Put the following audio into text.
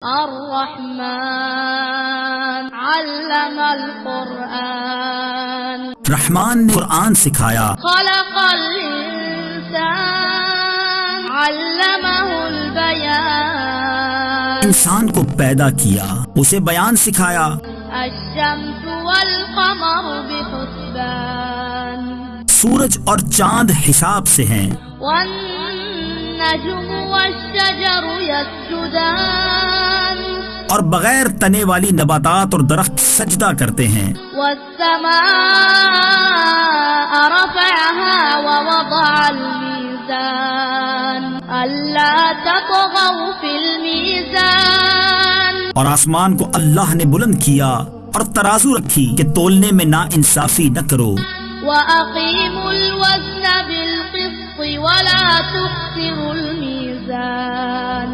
الرحمن. علم القرآن. رحمان نے قرآن سکھایا۔ خلق الإنسان علمه البيان. انسان کو پیدا کیا اسے بیان سکھایا۔ الشمس والقمر بحسبان. سورج اور چاند حساب سے ہیں۔ والنجم والشجر يسجدان. اور بغیر تنے والی نباتات اور درخت سجدہ کرتے ہیں۔ اور آسمان کو اللہ نے بلند کیا اور ترازو رکھی کہ تولنے میں نا انصافی نہ کرو۔ وأقيموا